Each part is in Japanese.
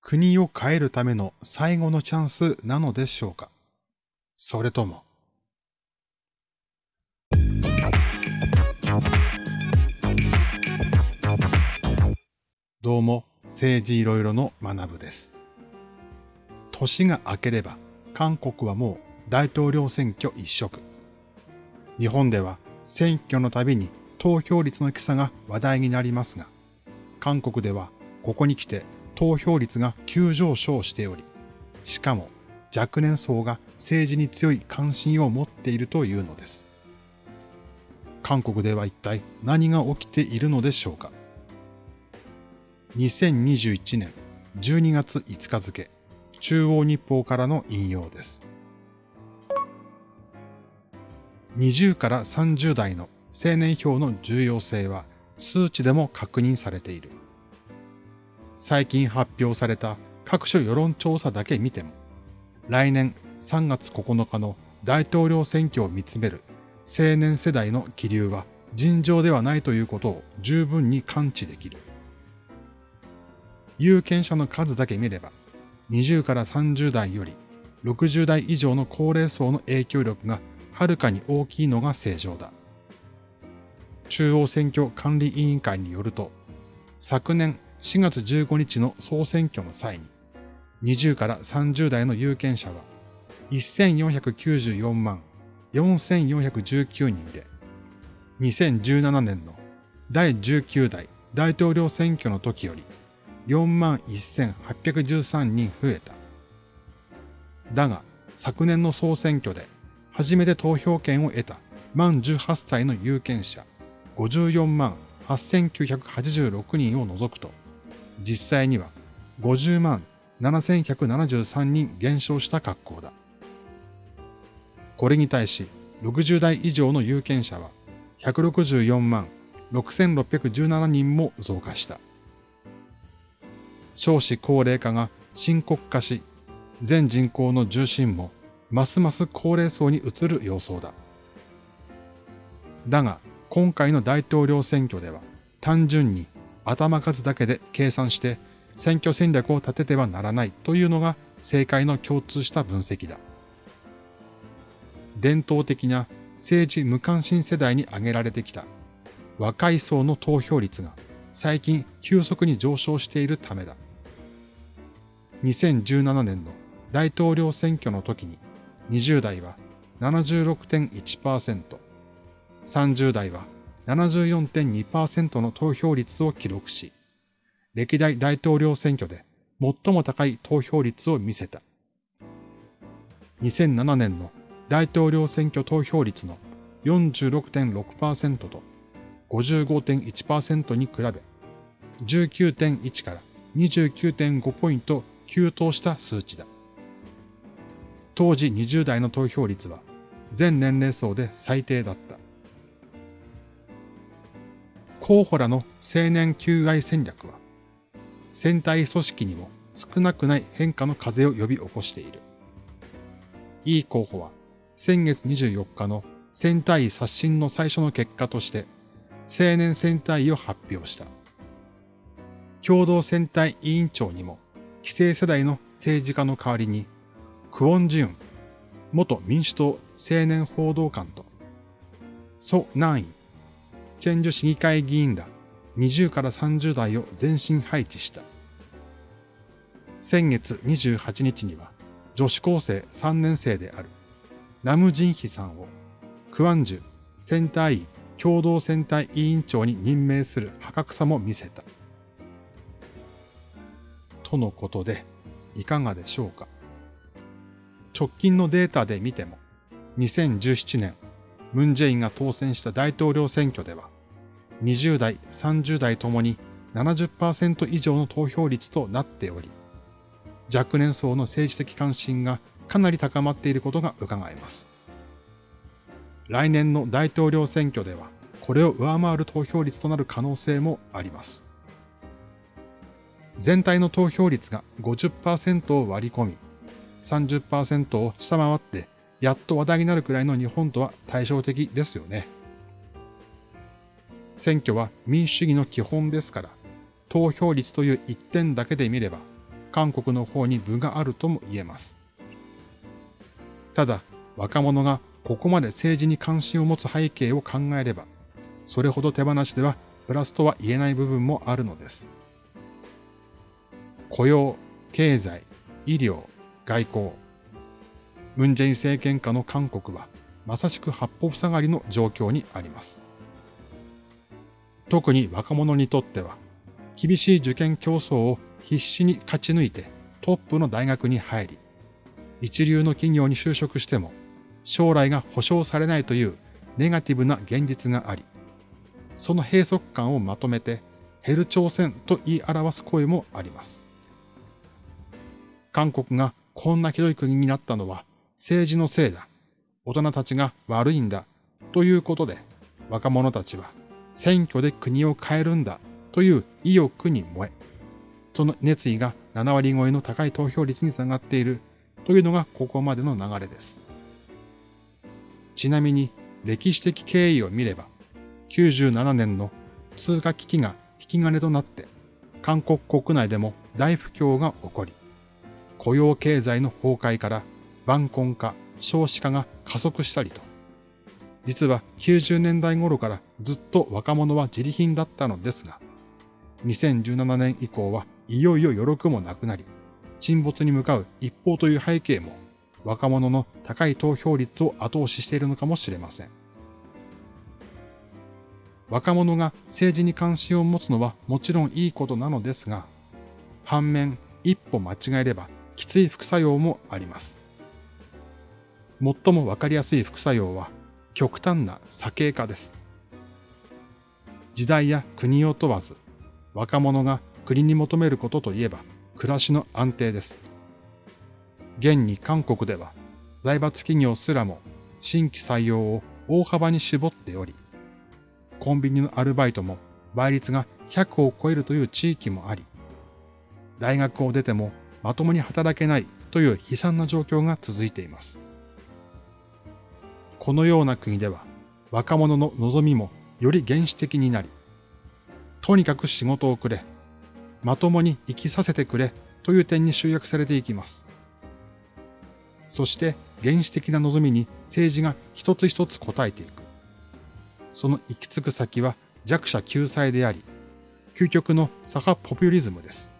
国を変えるための最後のチャンスなのでしょうか？それとも。どうも、政治いろいろの学部です。年が明ければ、韓国はもう大統領選挙一色。日本では選挙のたびに投票率の基差が話題になりますが、韓国ではここに来て投票率が急上昇しており、しかも若年層が政治に強い関心を持っているというのです。韓国では一体何が起きているのでしょうか2021年12月5日付、中央日報からの引用です。20から30代の青年票の重要性は数値でも確認されている。最近発表された各種世論調査だけ見ても、来年3月9日の大統領選挙を見つめる青年世代の気流は尋常ではないということを十分に感知できる。有権者の数だけ見れば、20から30代より60代以上の高齢層の影響力がはるかに大きいのが正常だ。中央選挙管理委員会によると、昨年4月15日の総選挙の際に、20から30代の有権者は1494万4419人で、2017年の第19代大統領選挙の時より4万1813人増えた。だが、昨年の総選挙で初めて投票権を得た満18歳の有権者54万8986人を除くと、実際には50万7173人減少した格好だ。これに対し、60代以上の有権者は164万6617人も増加した。少子高齢化が深刻化し、全人口の重心もますます高齢層に移る様相だ。だが、今回の大統領選挙では単純に頭数だけで計算して選挙戦略を立ててはならないというのが政界の共通した分析だ。伝統的な政治無関心世代に挙げられてきた若い層の投票率が最近急速に上昇しているためだ。2017年の大統領選挙の時に20代は76.1%、30代は74.2%の投票率を記録し、歴代大統領選挙で最も高い投票率を見せた。2007年の大統領選挙投票率の46.6%と55.1%に比べ、19.1から29.5ポイント急騰した数値だ。当時20代の投票率は全年齢層で最低だった。候補らの青年求愛戦略は、戦隊組織にも少なくない変化の風を呼び起こしている。いい候補は、先月24日の戦隊刷新の最初の結果として、青年戦隊を発表した。共同戦隊委員長にも、既成世代の政治家の代わりに、クオンジュン、元民主党青年報道官と、ソ・ナンイ、チェンジュ市議会議員ら20から30代を全身配置した。先月28日には女子高生3年生であるナムジンヒさんをクワンジュ選対共同選対委員長に任命する破格さも見せた。とのことで、いかがでしょうか。直近のデータで見ても、2017年ムンジェインが当選した大統領選挙では、20代、30代ともに70%以上の投票率となっており、若年層の政治的関心がかなり高まっていることが伺えます。来年の大統領選挙では、これを上回る投票率となる可能性もあります。全体の投票率が50%を割り込み、30%を下回ってやっと話題になるくらいの日本とは対照的ですよね。選挙は民主主義の基本ですから、投票率という一点だけで見れば、韓国の方に分があるとも言えます。ただ、若者がここまで政治に関心を持つ背景を考えれば、それほど手放しではプラスとは言えない部分もあるのです。雇用、経済、医療、外交。ムンジェイン政権下の韓国は、まさしく八方塞がりの状況にあります。特に若者にとっては、厳しい受験競争を必死に勝ち抜いてトップの大学に入り、一流の企業に就職しても将来が保証されないというネガティブな現実があり、その閉塞感をまとめてヘル朝鮮と言い表す声もあります。韓国がこんなひどい国になったのは政治のせいだ。大人たちが悪いんだ。ということで、若者たちは選挙で国を変えるんだという意欲に燃え、その熱意が7割超えの高い投票率につながっているというのがここまでの流れです。ちなみに歴史的経緯を見れば、97年の通貨危機が引き金となって、韓国国内でも大不況が起こり、雇用経済の崩壊から晩婚化、少子化が加速したりと、実は90年代頃からずっと若者は自利品だったのですが、2017年以降はいよいよ余力もなくなり、沈没に向かう一方という背景も若者の高い投票率を後押ししているのかもしれません。若者が政治に関心を持つのはもちろんいいことなのですが、反面一歩間違えればきつい副作用もあります。最もわかりやすい副作用は極端な左傾化です。時代や国を問わず、若者が国に求めることといえば暮らしの安定です。現に韓国では財閥企業すらも新規採用を大幅に絞っており、コンビニのアルバイトも倍率が100を超えるという地域もあり、大学を出てもまともに働けないという悲惨な状況が続いています。このような国では若者の望みもより原始的になり、とにかく仕事をくれ、まともに生きさせてくれという点に集約されていきます。そして原始的な望みに政治が一つ一つ答えていく。その行き着く先は弱者救済であり、究極の左派ポピュリズムです。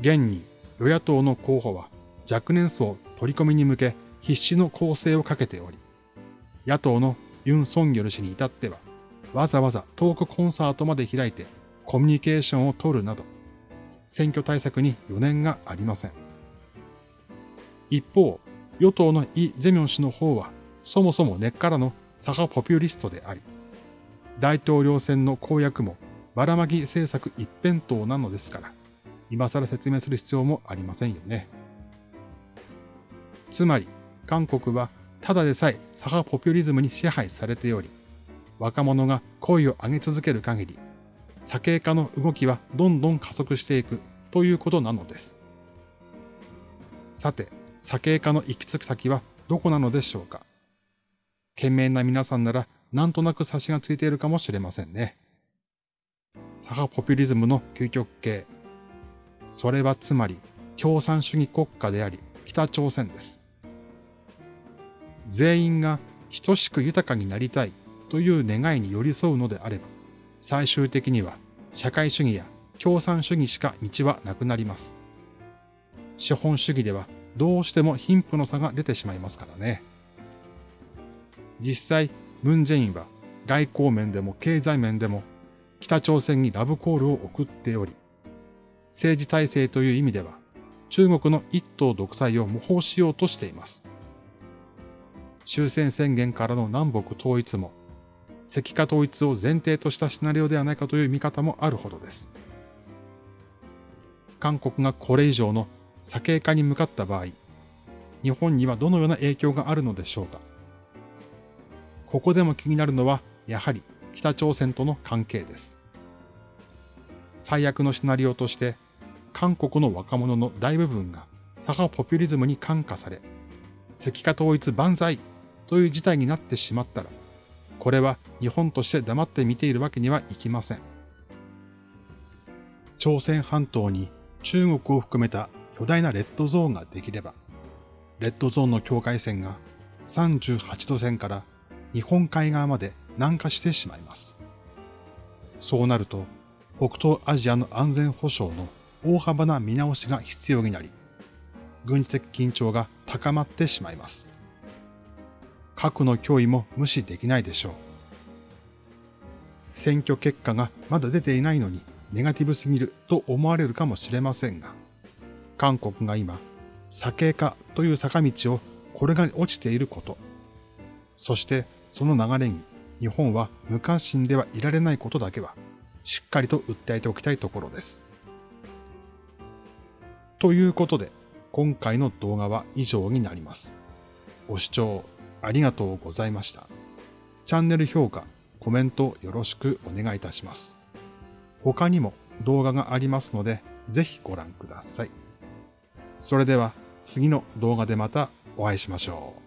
現に与野党の候補は若年層取り込みに向け必死の攻勢をかけており、野党のユン・ソンギョル氏に至っては、わざわざトークコンサートまで開いてコミュニケーションを取るなど、選挙対策に余念がありません。一方、与党のイ・ジェミョン氏の方は、そもそも根っからの左派ポピュリストであり、大統領選の公約もばらまき政策一辺倒なのですから、今更説明する必要もありませんよね。つまり、韓国はただでさえ左派ポピュリズムに支配されており、若者が声を上げ続ける限り、左傾化の動きはどんどん加速していくということなのです。さて、左傾化の行き着く先はどこなのでしょうか？懸命な皆さんならなんとなく差しがついているかもしれませんね。左派ポピュリズムの究極形。それはつまり共産主義国家であり北朝鮮です。全員が等しく豊かになりたいという願いに寄り添うのであれば、最終的には社会主義や共産主義しか道はなくなります。資本主義ではどうしても貧富の差が出てしまいますからね。実際、ムン・ジェインは外交面でも経済面でも北朝鮮にラブコールを送っており、政治体制という意味では中国の一党独裁を模倣しようとしています。終戦宣言からの南北統一も、石化統一を前提としたシナリオではないかという見方もあるほどです。韓国がこれ以上の左傾化に向かった場合、日本にはどのような影響があるのでしょうか。ここでも気になるのは、やはり北朝鮮との関係です。最悪のシナリオとして、韓国の若者の大部分が左派ポピュリズムに感化され、石化統一万歳という事態になってしまったら、これは日本として黙って見ているわけにはいきません。朝鮮半島に中国を含めた巨大なレッドゾーンができれば、レッドゾーンの境界線が38度線から日本海側まで南下してしまいます。そうなると、北東アジアの安全保障の大幅な見直しが必要になり、軍事的緊張が高まってしまいます。核の脅威も無視できないでしょう。選挙結果がまだ出ていないのにネガティブすぎると思われるかもしれませんが、韓国が今、左傾化という坂道をこれが落ちていること、そしてその流れに日本は無関心ではいられないことだけは、しっかりと訴えておきたいところです。ということで、今回の動画は以上になります。ご視聴ありがとうございました。チャンネル評価、コメントよろしくお願いいたします。他にも動画がありますので、ぜひご覧ください。それでは次の動画でまたお会いしましょう。